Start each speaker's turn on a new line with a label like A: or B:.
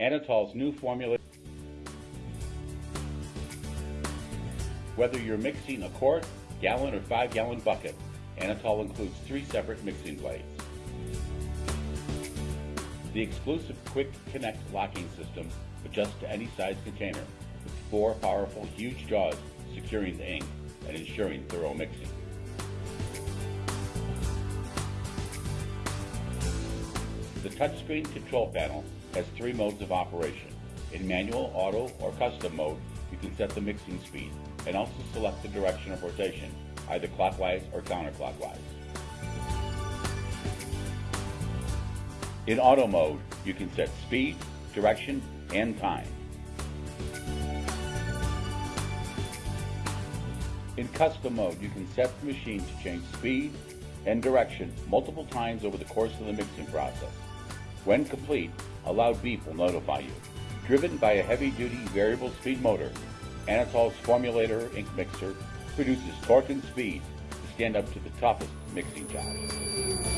A: Anatol's new formula. Whether you're mixing a quart, gallon, or five gallon bucket, Anatol includes three separate mixing blades. The exclusive Quick Connect locking system adjusts to any size container with four powerful huge jaws securing the ink and ensuring thorough mixing. The touchscreen control panel has three modes of operation. In manual, auto, or custom mode, you can set the mixing speed and also select the direction of rotation, either clockwise or counterclockwise. In auto mode, you can set speed, direction, and time. In custom mode, you can set the machine to change speed and direction multiple times over the course of the mixing process. When complete, a loud beep will notify you. Driven by a heavy-duty variable speed motor, Anatol's Formulator ink mixer produces torque and speed to stand up to the toughest mixing jobs.